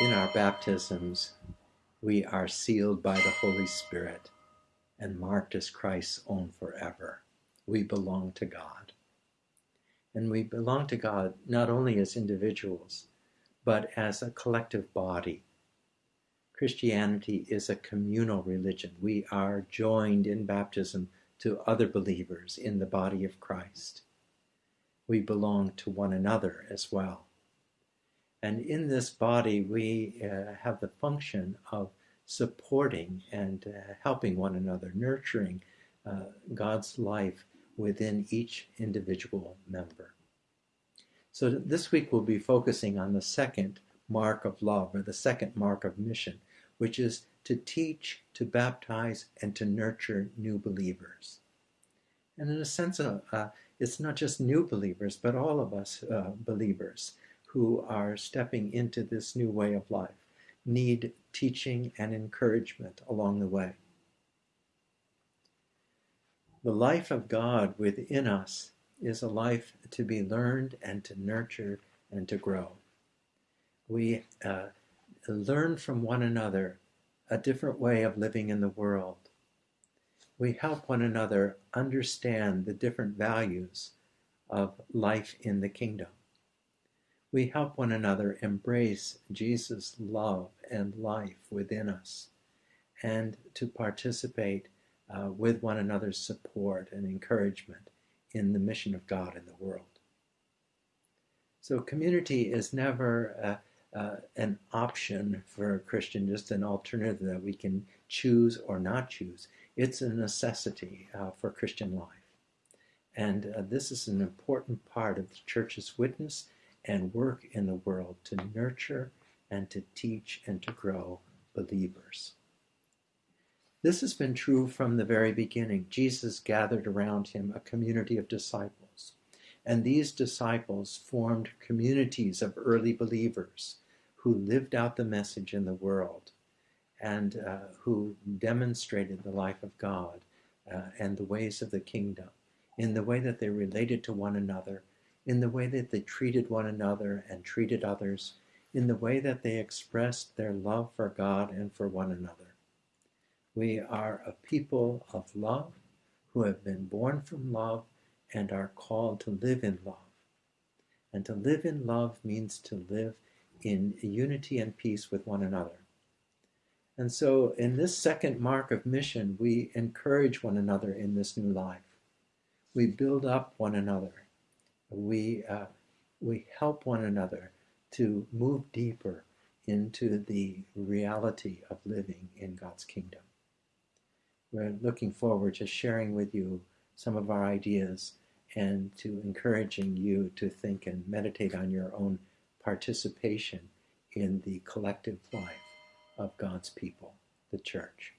in our baptisms, we are sealed by the Holy Spirit and marked as Christ's own forever. We belong to God. And we belong to God not only as individuals, but as a collective body. Christianity is a communal religion. We are joined in baptism to other believers in the body of Christ. We belong to one another as well. And in this body, we uh, have the function of supporting and uh, helping one another, nurturing uh, God's life within each individual member. So this week we'll be focusing on the second mark of love, or the second mark of mission, which is to teach, to baptize, and to nurture new believers. And in a sense, uh, uh, it's not just new believers, but all of us uh, believers who are stepping into this new way of life need teaching and encouragement along the way. The life of God within us is a life to be learned and to nurture and to grow. We uh, learn from one another a different way of living in the world. We help one another understand the different values of life in the kingdom we help one another embrace Jesus' love and life within us and to participate uh, with one another's support and encouragement in the mission of God in the world. So, community is never uh, uh, an option for a Christian, just an alternative that we can choose or not choose. It's a necessity uh, for Christian life. And uh, this is an important part of the church's witness and work in the world to nurture and to teach and to grow believers. This has been true from the very beginning. Jesus gathered around him a community of disciples, and these disciples formed communities of early believers who lived out the message in the world and uh, who demonstrated the life of God uh, and the ways of the kingdom in the way that they related to one another in the way that they treated one another and treated others, in the way that they expressed their love for God and for one another. We are a people of love who have been born from love and are called to live in love. And to live in love means to live in unity and peace with one another. And so, in this second mark of mission, we encourage one another in this new life. We build up one another we, uh, we help one another to move deeper into the reality of living in God's kingdom. We're looking forward to sharing with you some of our ideas and to encouraging you to think and meditate on your own participation in the collective life of God's people, the church.